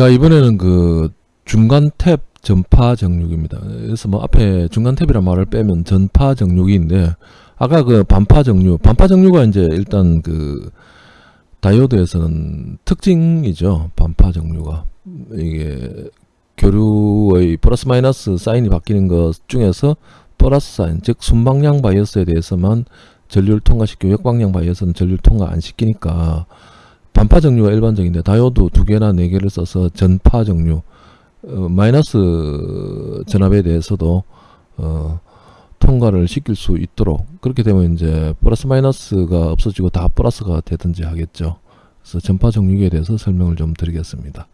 자 이번에는 그 중간 탭 전파 정류입니다. 그래서 뭐 앞에 중간 탭이란 말을 빼면 전파 정류인데 아까 그 반파 정류, 반파 정류가 이제 일단 그 다이오드에서는 특징이죠. 반파 정류가 이게 교류의 플러스 마이너스 사인이 바뀌는 것 중에서 플러스 사인, 즉 순방향 바이어스에 대해서만 전류를 통과시키고 역방향 바이어스는 전류를 통과 안 시키니까 반파 정류가 일반적인데 다이오드 두 개나 네 개를 써서 전파 정류 어, 마이너스 전압에 대해서도 어, 통과를 시킬 수 있도록 그렇게 되면 이제 플러스 마이너스가 없어지고 다 플러스가 되든지 하겠죠. 그래서 전파 정류에 대해서 설명을 좀 드리겠습니다.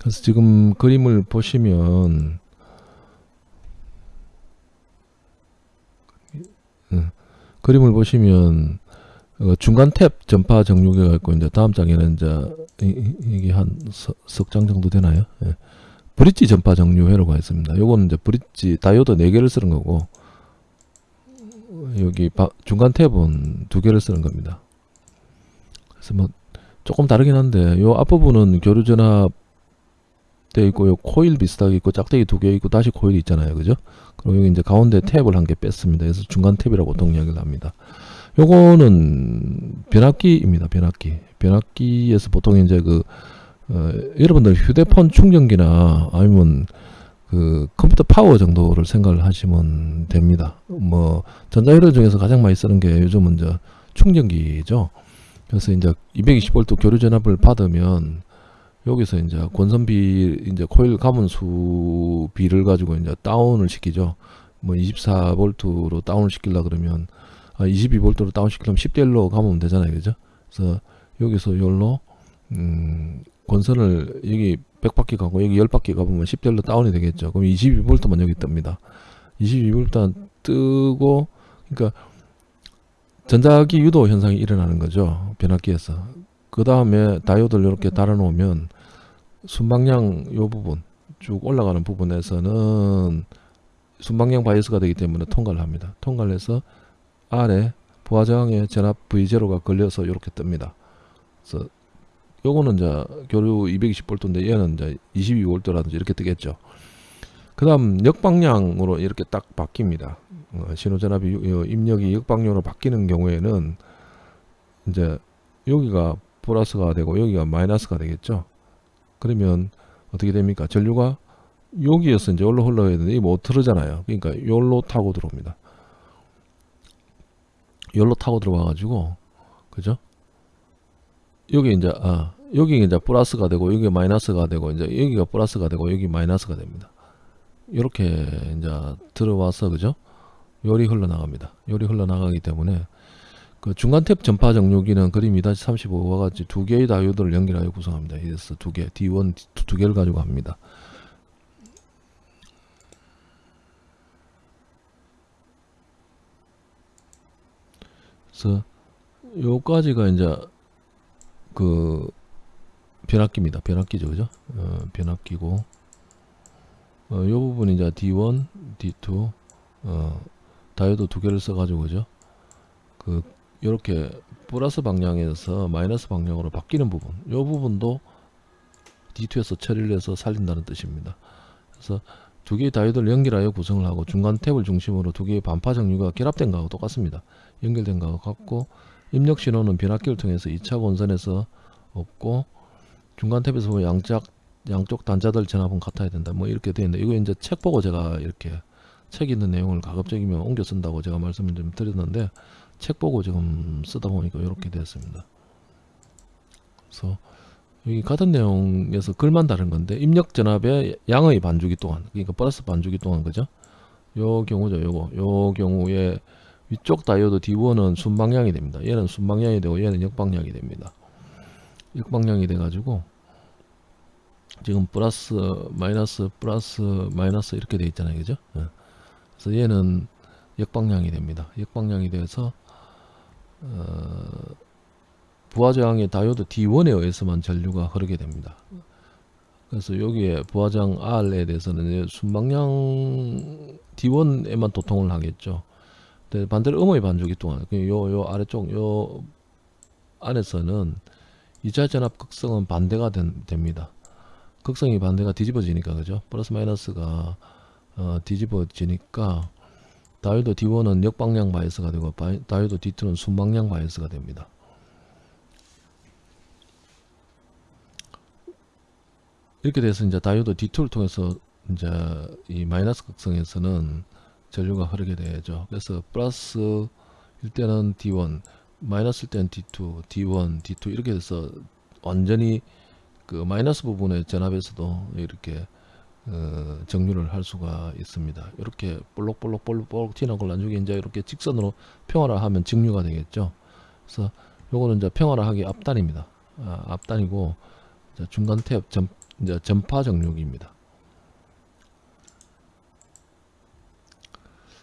그래서 지금 그림을 보시면 음, 그림을 보시면 어, 중간 탭 전파 정류계가 있고 이제 다음 장에는 이제 이, 이게 한 석 장 정도 되나요? 예. 브릿지 전파 정류 회로가 있습니다. 요거는 이제 브릿지 다이오드 4개를 쓰는 거고 여기 바, 중간 탭은 두 개를 쓰는 겁니다. 그래서 뭐 조금 다르긴 한데 요 앞부분은 교류 전압 돼 있고 요 코일 비슷하게 있고 짝대기 두 개 있고 다시 코일이 있잖아요. 그죠? 그리고 여기 이제 가운데 탭을 한 개 뺐습니다. 그래서 중간 탭이라고 보통 이야기를 합니다. 요거는 변압기입니다. 변압기. 변압기에서 보통 이제 그 어, 여러분들 휴대폰 충전기나 아니면 그 컴퓨터 파워 정도를 생각을 하시면 됩니다. 뭐 전자회로 중에서 가장 많이 쓰는 게 요즘은 이제 충전기죠. 그래서 이제 220V 교류 전압을 받으면 여기서 이제 권선비 이제 코일 감은 수 비를 가지고 이제 다운을 시키죠. 뭐 24V로 다운을 시키려 그러면 아 22V로 다운 시키려면 10대 1로 가면 되잖아요. 그죠? 그래서 여기서 열로 음 권선을 여기 100바퀴 가고 여기 10바퀴 가보면 10대로 다운이 되겠죠. 그럼 22V만 여기 뜹니다. 22V 뜨고 그러니까 전자기 유도 현상이 일어나는 거죠. 변압기에서. 그 다음에 다이오드를 이렇게 달아 놓으면 순방향 요 부분 쭉 올라가는 부분에서는 순방향 바이어스가 되기 때문에 통과를 합니다. 통과를 해서 아래 부하 저항에 전압 V0가 걸려서 이렇게 뜹니다. 그래서 요거는 이제 교류 220V인데 얘는 이제 22V라든지 이렇게 뜨겠죠. 그 다음 역방향으로 이렇게 딱 바뀝니다. 어, 신호전압이 입력이 역방향으로 바뀌는 경우에는 이제 여기가 플러스가 되고 여기가 마이너스가 되겠죠. 그러면 어떻게 됩니까? 전류가 여기에서 이제 여기로 흘러야 되는데 이못 뭐 틀어잖아요. 그러니까 여기로 타고 들어옵니다. 여기로 타고 들어와 가지고 그죠? 여기 이제 아 여기 이제 플러스가 되고 여기 마이너스가 되고 이제 여기가 플러스가 되고 여기 마이너스가 됩니다. 이렇게 이제 들어와서 그죠? 열이 흘러나갑니다. 열이 흘러나가기 때문에 그 중간 탭 전파 정류기는 그림 2-35와 같이 두 개의 다이오드를 연결하여 구성합니다. 그래서 두 개, D1 두, 두 개를 가지고 합니다. 그래서 요까지가 이제 그 변압기입니다. 변압기죠, 그죠? 어, 변압기고 어, 요 부분이 이제 D1, D2 어, 다이오드 두 개를 써가지고 그죠? 그 이렇게 플러스 방향에서 마이너스 방향으로 바뀌는 부분, 요 부분도 D2에서 처리를 해서 살린다는 뜻입니다. 그래서 두 개의 다이오드를 연결하여 구성을 하고 중간 탭을 중심으로 두 개의 반파 정류가 결합된 거하고 똑같습니다. 연결된 거하고 같고 입력 신호는 변압기를 통해서 2차 원선에서 없고 중간 탭에서 양쪽 양쪽 단자들 전압은 같아야 된다. 뭐 이렇게 되어 있는데 이거 이제 책 보고 제가 이렇게 책 있는 내용을 가급적이면 옮겨 쓴다고 제가 말씀을 좀 드렸는데 책 보고 지금 쓰다 보니까 이렇게 되었습니다. 그래서 여기 같은 내용에서 글만 다른 건데 입력 전압의 양의 반주기 동안 그러니까 플러스 반주기 동안 그죠? 요 경우죠. 요거 요 경우에 위쪽 다이오드 D1은 순방향이 됩니다. 얘는 순방향이 되고 얘는 역방향이 됩니다. 역방향이 돼 가지고 지금 플러스 마이너스 플러스 마이너스 이렇게 돼 있잖아요. 그죠? 예. 그래서 얘는 역방향이 됩니다. 역방향이 돼서 어, 부하저항의 다이오드 D1에 의해서만 전류가 흐르게 됩니다. 그래서 여기에 부하장 R에 대해서는 순방향 D1에만 도통을 하겠죠. 반대로 음의 반주기 동안 그 요, 요 아래쪽 요 안에서는 2차 전압 극성은 반대가 된, 됩니다. 극성이 반대가 뒤집어지니까 그죠? 플러스 마이너스가 어, 뒤집어지니까 다이오드 D1은 역방향 바이스가 되고 바이, 다이오드 D2는 순방향 바이스가 됩니다. 이렇게 돼서 이제 다이오드 D2를 통해서 이제 이 마이너스 극성에서는 전류가 흐르게 되죠. 그래서 플러스 일 때는 D1, 마이너스일 때는 D2, D1, D2 이렇게 돼서 완전히 그 마이너스 부분의 전압에서도 이렇게 어, 정류를 할 수가 있습니다. 이렇게 볼록볼록 볼록볼록 튀는 걸 나중에 이제 이렇게 직선으로 평화를하면 직류가 되겠죠. 그래서 요거는 이제 평화를하기 앞단입니다. 아, 앞단이고 중간 탭 전, 이제 전파 정류기입니다.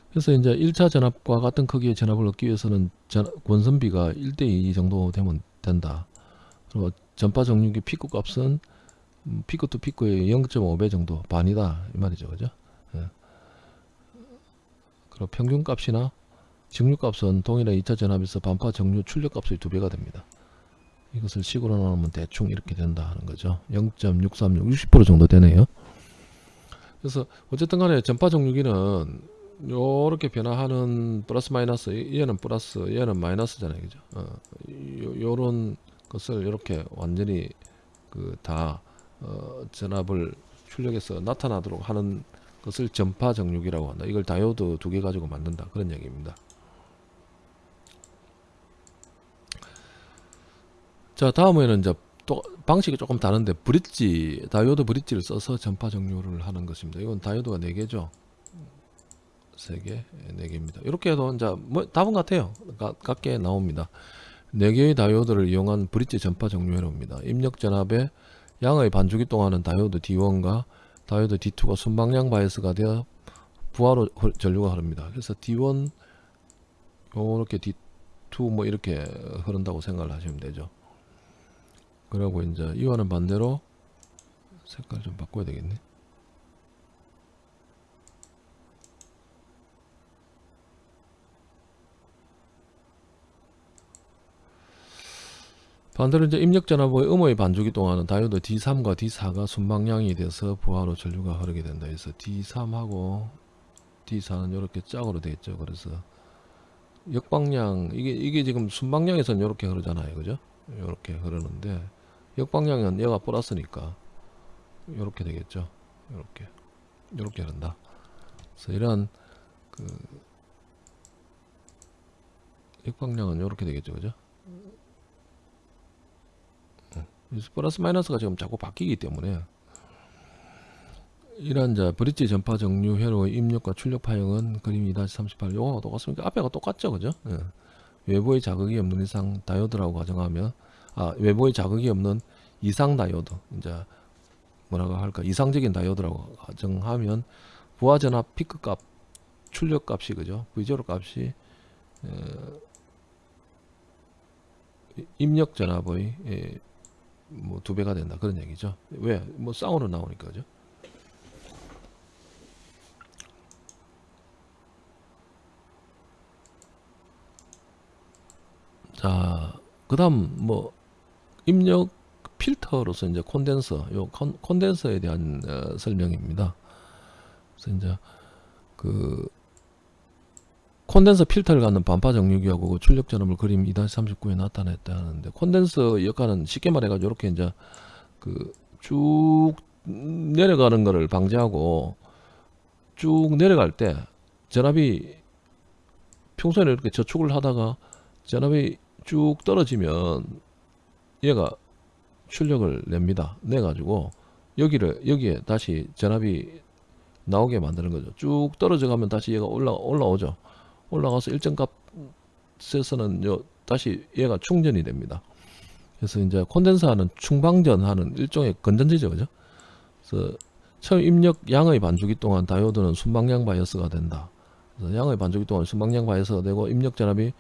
그래서 이제 1차 전압과 같은 크기의 전압을 얻기 위해서는 전, 권선비가 1대2 정도 되면 된다. 그리고 전파 정류기 피크 값은 음, peak to peak의 0.5배 정도 반이다 이 말이죠 그죠 예. 그리고 평균 값이나 정류 값은 동일한 2차 전압에서 반파 정류 출력 값의 두 배가 됩니다 이것을 식으로 나누면 대충 이렇게 된다 하는 거죠 0.636 60% 정도 되네요 그래서 어쨌든 간에 전파 정류기는 요렇게 변화하는 플러스 마이너스 얘는 플러스 얘는 마이너스잖아요 그죠 어, 요, 요런 것을 이렇게 완전히 그다 어, 전압을 출력해서 나타나도록 하는 것을 전파 정육이라고 한다. 이걸 다이오드 두 개 가지고 만든다. 그런 얘기입니다. 자 다음에는 이제 또 방식이 조금 다른데 브릿지 다이오드 브릿지를 써서 전파 정류를 하는 것입니다. 이건 다이오드가 4개죠. 3개, 4개입니다. 이렇게 해도 이제 뭐 답은 같아요. 가, 같게 나옵니다. 4개의 다이오드를 이용한 브릿지 전파 정류 회로입니다. 입력 전압에 양의 반주기 동안은 다이오드 D1과 다이오드 D2가 순방향 바이스가 되어 부하로 전류가 흐릅니다. 그래서 D1 요렇게 D2 뭐 이렇게 흐른다고 생각을 하시면 되죠. 그리고 이제 이와는 반대로 색깔 좀 바꿔야 되겠네. 반대로 이제 입력전압의 음의 반주기 동안은 다이오드 D3과 D4가 순방향이 돼서 부하로 전류가 흐르게 된다 해서 D3하고 D4는 이렇게 짝으로 되어 있죠. 그래서 역방향 이게 이게 지금 순방향에서는 이렇게 흐르잖아요. 그죠? 이렇게 흐르는데 역방향은 얘가 플러스니까 이렇게 되겠죠 이렇게 이렇게 흐른다 그래서 이런 그 역방향은 이렇게 되겠죠 그죠 플러스 마이너스가 지금 자꾸 바뀌기 때문에 이러한 자 브릿지 전파 정류 회로의 입력과 출력 파형은 그림 2-38 요거하고 똑같습니까? 앞에가 똑같죠 그죠? 예. 외부의 자극이 없는 이상 다이오드라고 가정하면 아 외부의 자극이 없는 이상 다이오드 이제 뭐라고 할까 이상적인 다이오드라고 가정하면 부하 전압 피크 값 출력 값이 그죠? V0 값이 에, 입력 전압의 에, 뭐 두 배가 된다 그런 얘기죠. 왜? 뭐 쌍으로 나오니까 죠. 자, 그 다음 뭐 입력 필터로서 이제 콘덴서, 요 콘, 콘덴서에 대한 어, 설명입니다. 그래서 이제 그 콘덴서 필터를 갖는 반파 정류기하고 그 출력 전압을 그림 2-39에 나타냈다 하는데 콘덴서 역할은 쉽게 말해가지고 이렇게 이제 그 쭉 내려가는 거를 방지하고 쭉 내려갈 때 전압이 평소에는 이렇게 저축을 하다가 전압이 쭉 떨어지면 얘가 출력을 냅니다. 내 가지고 여기를 여기에 다시 전압이 나오게 만드는 거죠. 쭉 떨어져 가면 다시 얘가 올라 올라오죠. 올라가서 일정 값에서는 요 다시 얘가 충전이 됩니다. 그래서 이제 콘덴서하는 충방전하는 일종의 건전지죠, 그죠? 그래서 처음 입력 양의 반주기 동안 다이오드는 순방향 바이어스가 된다. 양의 반주기 동안 순방향 바이어스가 되고 입력 전압이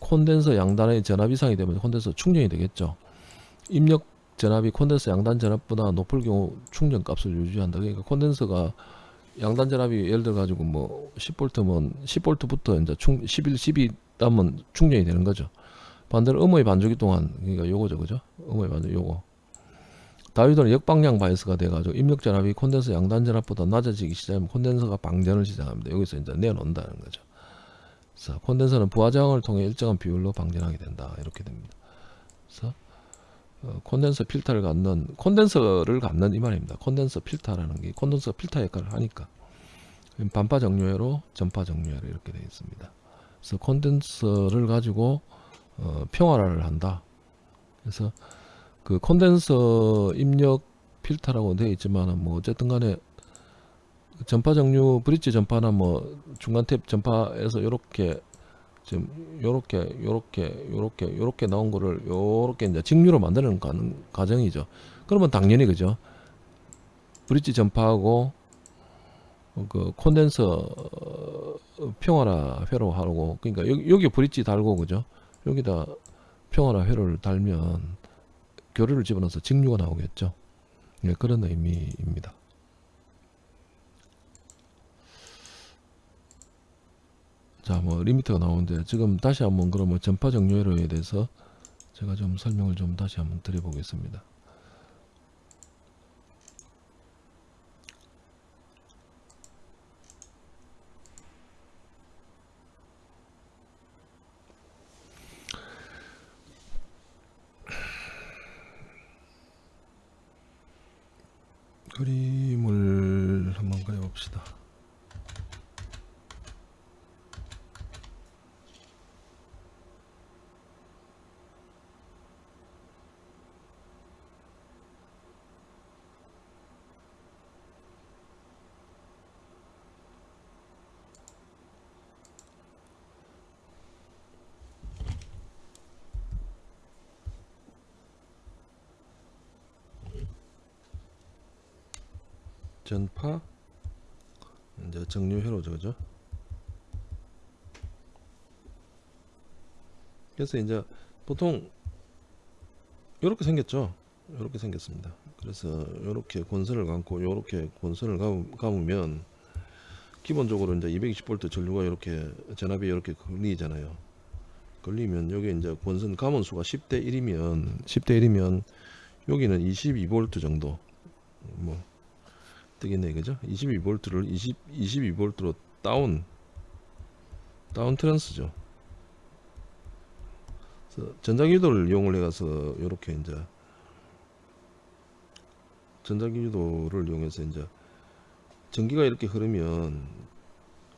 콘덴서 양단의 전압 이상이 되면 콘덴서 충전이 되겠죠. 입력 전압이 콘덴서 양단 전압보다 높을 경우 충전 값을 유지한다. 그러니까 콘덴서가 양단 전압이 예를 들어 가지고 뭐 10V면 10V부터 이제 충 11, 12 따면 충전이 되는 거죠. 반대로 음의 반주기 동안 그러니까 요거죠, 그죠? 음의 반주 요거 다이오드는 역방향 바이스가 돼 가지고 입력 전압이 콘덴서 양단 전압보다 낮아지기 시작하면 콘덴서가 방전을 시작합니다. 여기서 이제 내놓는다는 거죠. 그래서 콘덴서는 부하 저항을 통해 일정한 비율로 방전하게 된다. 이렇게 됩니다. 그래서 어, 콘덴서 필터를 갖는 콘덴서를 갖는 이 말입니다. 콘덴서 필터라는 게 콘덴서 필터 역할을 하니까 반파 정류회로 전파 정류회로 이렇게 되어 있습니다. 그래서 콘덴서를 가지고 어, 평화를 한다. 그래서 그 콘덴서 입력 필터라고 되어 있지만 뭐 어쨌든 간에 전파 정류 브릿지 전파나 뭐 중간 탭 전파에서 이렇게 지금 요렇게 요렇게 요렇게 요렇게 나온 거를 요렇게 이제 직류로 만드는 과정이죠. 그러면 당연히 그죠. 브릿지 전파하고 그 콘덴서 평화라 회로 하고 그러니까 여기, 여기 브릿지 달고 그죠. 여기다 평화라 회로를 달면 교류를 집어넣어서 직류가 나오겠죠. 네, 그런 의미입니다. 자, 뭐 리미터가 나오는데 지금 다시 한번 그러면 전파 정렬에 대해서 제가 좀 설명을 좀 다시 한번 드려보겠습니다. 그림을 한번 그려봅시다. 전파? 이제 정류 회로죠 그죠? 그래서 이제 보통 이렇게 생겼죠? 이렇게 생겼습니다. 그래서 이렇게 권선을 감고 이렇게 권선을 감으면 기본적으로 이제 220V 전류가 이렇게 전압이 이렇게 걸리잖아요. 걸리면 여기 이제 권선 감원 수가 10대 1이면 10대 1이면 여기는 22V 정도. 뭐 되겠네 그죠? 22V를 20, 22V로 다운 다운 트랜스죠. 전자기유도를 이용을 해가서 이렇게 이제 전자기유도를 이용해서 이제 전기가 이렇게 흐르면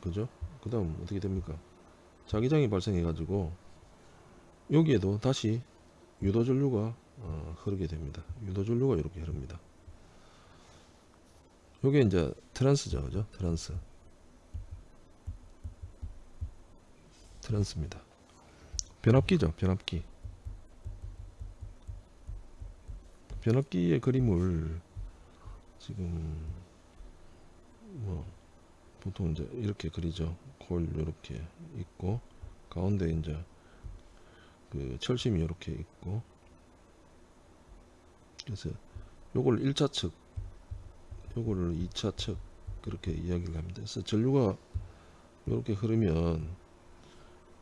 그죠? 그 다음 어떻게 됩니까? 자기장이 발생해 가지고 여기에도 다시 유도전류가 어, 흐르게 됩니다. 유도전류가 이렇게 흐릅니다 요게 이제 트랜스죠 그죠? 트랜스. 트랜스입니다. 변압기죠 변압기. 변압기의 그림을 지금 뭐 보통 이제 이렇게 그리죠. 코일 이렇게 있고 가운데 이제 그 철심이 이렇게 있고. 그래서 요걸 1차 측 요거를 2차 측 그렇게 이야기를 합니다. 그래서 전류가 이렇게 흐르면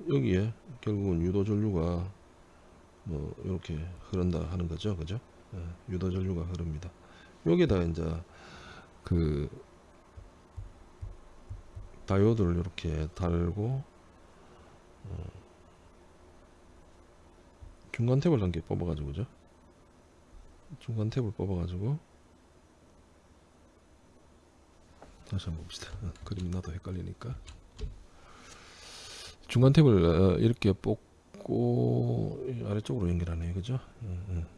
여기에 결국은 유도 전류가 뭐 이렇게 흐른다 하는 거죠. 그죠? 예, 유도 전류가 흐릅니다. 여기다 이제 그 다이오드를 이렇게 달고 어 중간 탭을 한 개 뽑아 가지고 죠 중간 탭을 뽑아 가지고 다시 한번 봅시다. 어, 그림 나도 헷갈리니까. 중간 탭을 어, 이렇게 뽑고 아래쪽으로 연결하네요 그죠? 음, 음.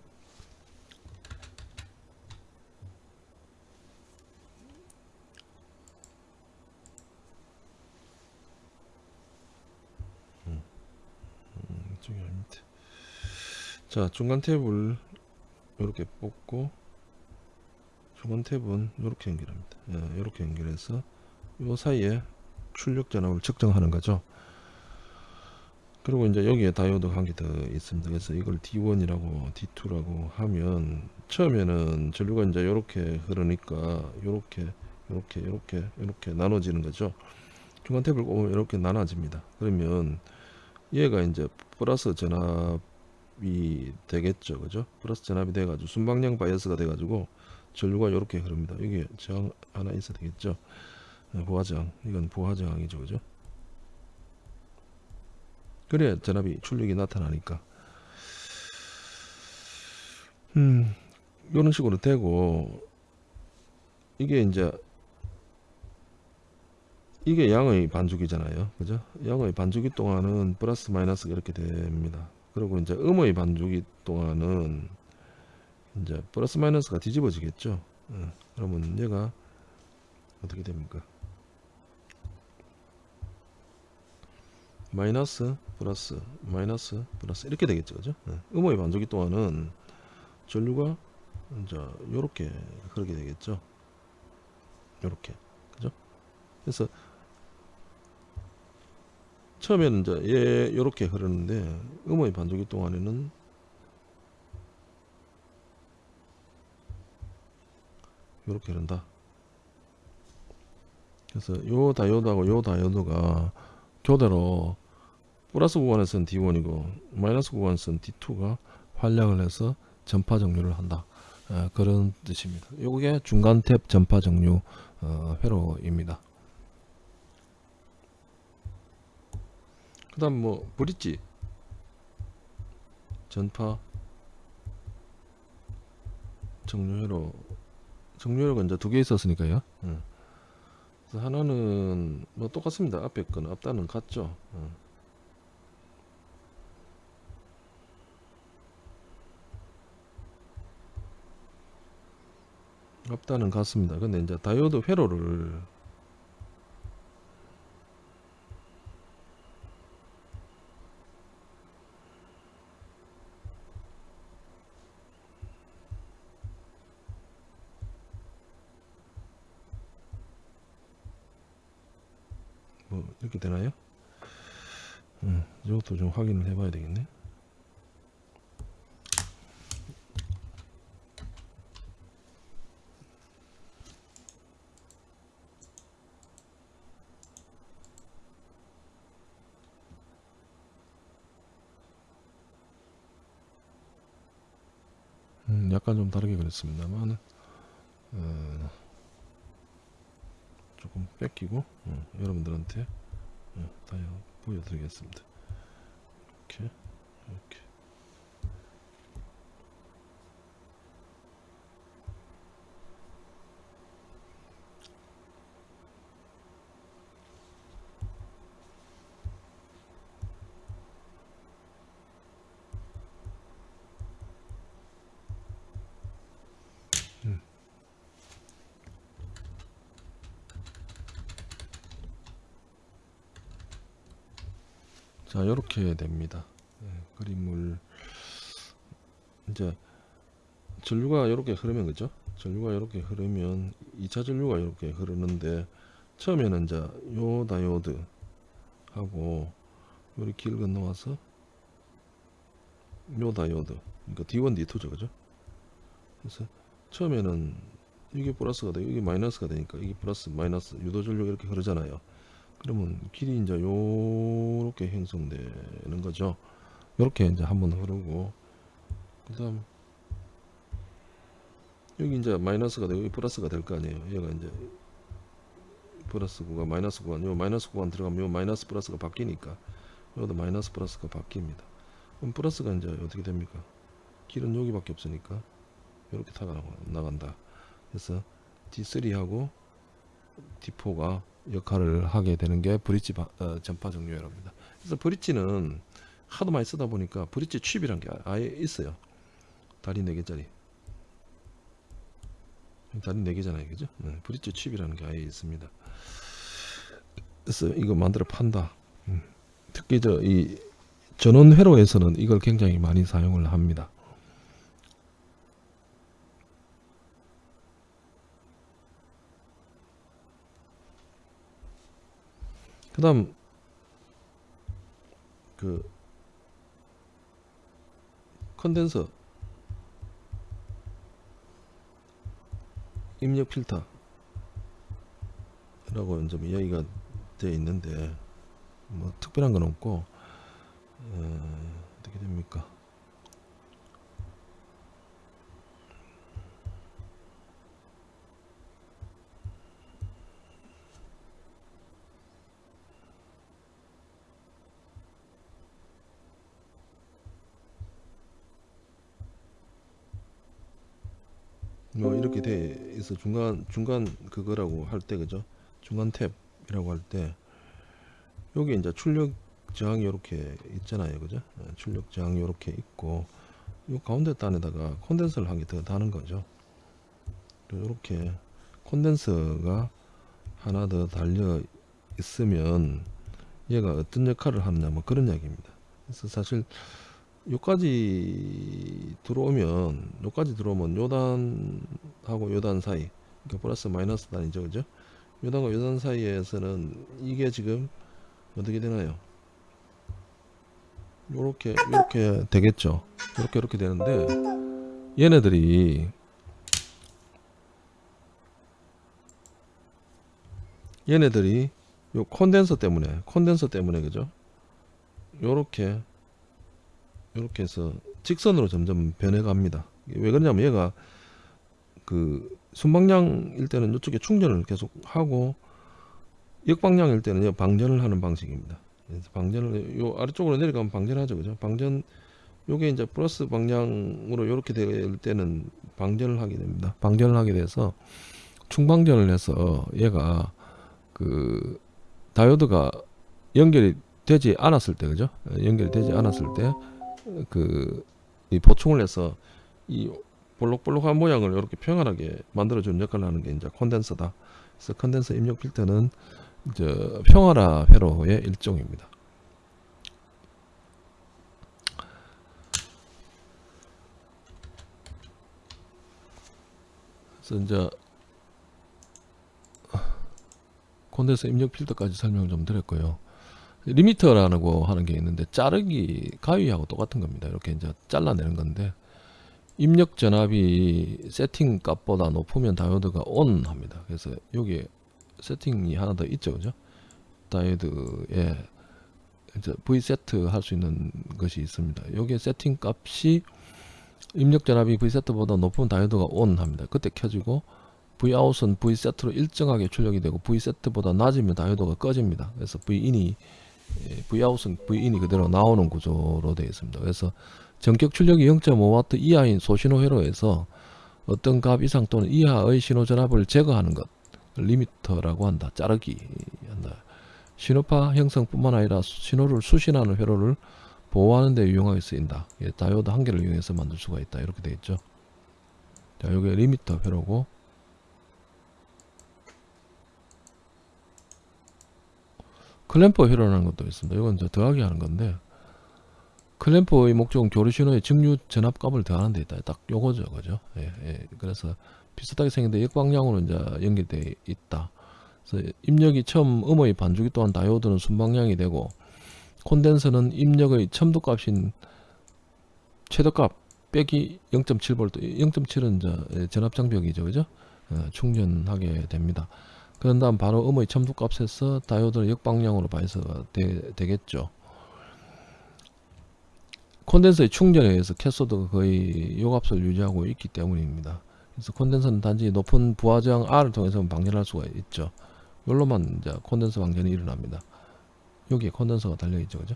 자 중간 탭을 이렇게 뽑고 중간 탭은 이렇게 연결합니다. 이렇게 예, 연결해서 이 사이에 출력 전압을 측정하는 거죠. 그리고 이제 여기에 다이오드 한개 더 있습니다. 그래서 이걸 D1이라고 D2라고 하면 처음에는 전류가 이제 이렇게 흐르니까 이렇게 이렇게 이렇게 이렇게 나눠지는 거죠. 중간 탭을 꼽으면 이렇게 나눠집니다. 그러면 얘가 이제 플러스 전압 전압이 되겠죠 그죠 플러스 전압이 돼 가지고 순방향 바이어스가 돼 가지고 전류가 이렇게 흐릅니다. 여기 저항 하나 있어야 되겠죠? 어, 부하저항. 이건 부하저항이죠 그죠? 그래야 전압이 출력이 나타나니까. 음 이런 식으로 되고 이게 이제 이게 양의 반주기잖아요. 그죠? 양의 반주기 동안은 플러스 마이너스가 이렇게 됩니다. 그리고 이제 음의 반주기 동안은 이제 플러스 마이너스가 뒤집어지겠죠. 어, 그러면 얘가 어떻게 됩니까? 마이너스 플러스 마이너스 플러스 이렇게 되겠죠 그죠? 어, 음의 반주기 동안은 전류가 이제 요렇게 그렇게 되겠죠. 요렇게 그죠? 그래서 처음에는 이제 얘 요렇게 흐르는데 음의 반주기 동안에는 요렇게 흐른다. 그래서 요 다이오드하고 요 다이오드가 교대로 플러스 구간에서는 D1이고 마이너스 구간에서는 D2가 활약을 해서 전파 정류를 한다. 어, 그런 뜻입니다. 요게 중간 탭 전파 정류 어, 회로입니다. 그 다음 뭐 브릿지. 전파 정류회로 정류회로가 이제 두개 있었으니까요 응. 그래서 하나는 뭐 똑같습니다 앞에 거는 앞단은 같죠 응. 앞단은 같습니다 근데 이제 다이오드 회로를 뭐 이렇게 되나요? 음, 이것도 좀 확인을 해봐야 되겠네. 음, 약간 좀 다르게 그랬습니다만 어, 뺏기고 어, 여러분들한테 어, 다 보여드리겠습니다. 이렇게 이렇게 자 이렇게 됩니다. 네, 그림을 이제 전류가 이렇게 흐르면 그죠? 전류가 이렇게 흐르면 2차 전류가 이렇게 흐르는데 처음에는 이제 요 다이오드 하고 요리 길 건너와서 요 다이오드 그러니까 D1, D2죠 그죠? 그래서 처음에는 이게 플러스가 되고 이게 마이너스가 되니까 이게 플러스 마이너스 유도 전류가 이렇게 흐르잖아요 그러면 길이 이제 요렇게 형성되는 거죠. 요렇게 이제 한번 흐르고 그 다음 여기 이제 마이너스가 되고 플러스가 될 거 아니에요. 얘가 이제 플러스 구간 마이너스 구간 요 마이너스 구간 들어가면 요 마이너스 플러스가 바뀌니까 여기도 마이너스 플러스가 바뀝니다. 그럼 플러스가 이제 어떻게 됩니까? 길은 여기밖에 없으니까 이렇게 타가 나간다. 그래서 D3하고 D4가 역할을 하게 되는 게 브릿지 바, 어, 전파 정류회로입니다. 그래서 브릿지는 하도 많이 쓰다 보니까 브릿지 칩이란 게 아예 있어요. 다리 4개짜리. 다리 4개잖아요. 그죠? 네, 브릿지 칩이라는 게 아예 있습니다. 그래서 이거 만들어 판다. 음. 특히 저 이 전원 회로에서는 이걸 굉장히 많이 사용을 합니다. 그 다음 그 컨덴서 입력 필터 라고 좀 이야기가 되어 있는데 뭐 특별한 건 없고 어, 어떻게 됩니까 뭐 이렇게 돼 있어. 중간 중간 그거라고 할 때 그죠? 중간 탭이라고 할 때 여기 이제 출력 저항이 이렇게 있잖아요. 그죠? 어, 출력 저항이 이렇게 있고 이 가운데 단에다가 콘덴서를 한 개 더 다는 거죠. 이렇게 콘덴서가 하나 더 달려 있으면 얘가 어떤 역할을 하느냐 뭐 그런 이야기입니다. 그래서 사실 요까지 들어오면 요까지 들어오면 요단하고 요단 사이 그러니까 플러스 마이너스 단이죠 그죠? 요단과 요단 사이에서는 이게 지금 어떻게 되나요? 요렇게 요렇게 되겠죠. 요렇게 이렇게 되는데 얘네들이 얘네들이 요 콘덴서 때문에 콘덴서 때문에 그죠? 요렇게 요렇게 해서 직선으로 점점 변해갑니다. 왜 그러냐면 얘가 그 순방향일 때는 이쪽에 충전을 계속 하고 역방향일 때는 얘 방전을 하는 방식입니다. 그래서 방전을 요 아래쪽으로 내려가면 방전하죠. 그죠? 방전 요게 이제 플러스 방향으로 이렇게 될 때는 방전을 하게 됩니다. 방전을 하게 돼서 충방전을 해서 얘가 그 다이오드가 연결이 되지 않았을 때 그죠? 연결이 되지 않았을 때 그 이 보충을 해서 이 볼록볼록한 모양을 이렇게 평안하게 만들어주는 역할을 하는 게 이제 콘덴서다. 그래서 콘덴서 입력 필터는 이제 평화라 회로의 일종입니다. 그래서 이제 콘덴서 입력 필터까지 설명을 좀 드렸고요. 리미터라고 하는 게 있는데 자르기 가위하고 똑같은 겁니다. 이렇게 이제 잘라내는 건데 입력 전압이 세팅 값보다 높으면 다이오드가 ON 합니다. 그래서 여기 세팅이 하나 더 있죠, 그죠? 다이오드에 이제 V set 할 수 있는 것이 있습니다. 여기 세팅 값이 입력 전압이 V set보다 높으면 다이오드가 ON 합니다. 그때 켜지고 V out은 V set로 일정하게 출력이 되고 V set보다 낮으면 다이오드가 꺼집니다. 그래서 V in이 V out은 V in이 그대로 나오는 구조로 되어 있습니다. 그래서 정격 출력이 0.5W 이하인 소신호 회로에서 어떤 값 이상 또는 이하의 신호 전압을 제거하는 것 리미터라고 한다. 자르기 한다. 신호파 형성뿐만 아니라 신호를 수신하는 회로를 보호하는 데 유용하게 쓰인다. 예, 다이오드 한 개를 이용해서 만들 수가 있다. 이렇게 되어 있죠. 자, 이게 리미터 회로고 clamper 회로라는 것도 있습니다. 이건 이제 더하기 하는 건데 clamper의 목적은 교류 신호의 직류 전압 값을 더하는 데 있다. 딱 요거죠, 그죠? 예, 예. 그래서 비슷하게 생긴데 역방향으로 이제 연결되어 있다. 그래서 입력이 처음 음의 반주기 동안 다이오드는 순방향이 되고 콘덴서는 입력의 첨도 값인 최저값 빼기 0.7V, 0.7은 이제 전압 장벽이죠, 그죠? 어, 충전하게 됩니다. 그런 다음 바로 음의 첨도값에서 다이오드를 역방향으로 반사가 되, 되겠죠. 콘덴서의 충전에 의해서 캐소드가 거의 요값을 유지하고 있기 때문입니다. 그래서 콘덴서는 단지 높은 부하 저항 R을 통해서 방전할 수가 있죠. 이걸로만 이제 콘덴서 방전이 일어납니다. 여기에 콘덴서가 달려있죠. 그죠?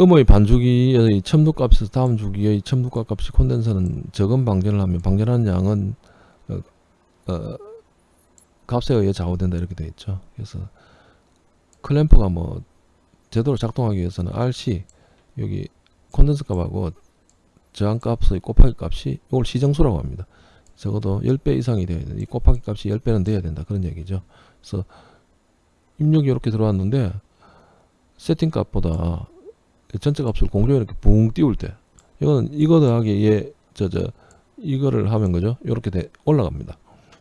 음의 반주기의 첨도값에서 다음 주기의 첨도값 값이 콘덴서는 적은 방전을 하면 방전하는 양은 어, 어, 값에 의해 좌우된다 이렇게 되어 있죠. 그래서 클램프가 뭐 제대로 작동하기 위해서는 RC 여기 콘덴서 값하고 저항 값의 곱하기 값이 이걸 시정수라고 합니다. 적어도 10배 이상이 되어야 된다. 이 곱하기 값이 10배는 돼야 된다. 그런 얘기죠. 그래서 입력이 이렇게 들어왔는데 세팅 값보다 전체 값을 공중에 이렇게 붕 띄울 때 이거는 이거 더하기 얘저저 이거를 하면 그죠? 이렇게 돼 올라갑니다.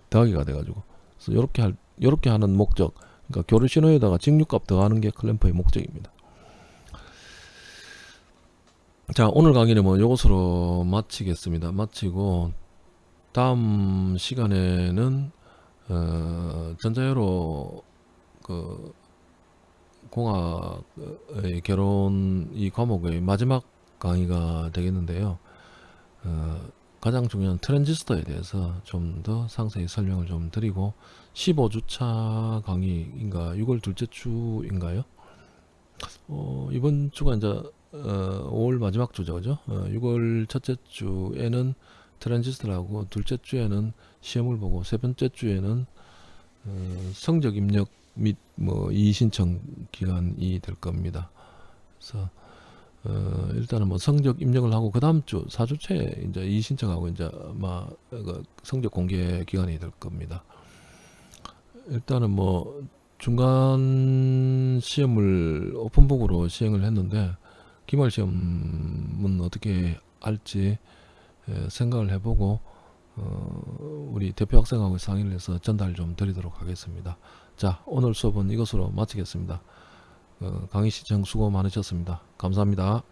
더하기가 돼가지고 그래서 이렇게 할 이렇게 하는 목적 그러니까 교류 신호에다가 직류값 더하는 게 클램프의 목적입니다. 자 오늘 강의는 뭐 이것으로 마치겠습니다. 마치고 다음 시간에는 어, 전자회로 그 공학의 결혼 이 과목의 마지막 강의가 되겠는데요. 어, 가장 중요한 트랜지스터에 대해서 좀 더 상세히 설명을 좀 드리고 15주차 강의인가 6월 둘째 주인가요? 어, 이번 주가 이제 어, 5월 마지막 주죠, 그죠? 어, 6월 첫째 주에는 트랜지스터를 하고 둘째 주에는 시험을 보고 세 번째 주에는 어, 성적 입력 및 뭐 이의 신청 기간이 될 겁니다. 그래서 어, 일단은 뭐 성적 입력을 하고 그 다음 주 4주째 이제 이의 신청하고 이제 아마 그 성적 공개 기간이 될 겁니다. 일단은 뭐 중간 시험을 오픈북으로 시행을 했는데 기말 시험은 어떻게 할지 에, 생각을 해보고 어, 우리 대표 학생하고 상의를 해서 전달 좀 드리도록 하겠습니다. 자 오늘 수업은 이것으로 마치겠습니다. 어, 강의 시청 수고 많으셨습니다. 감사합니다.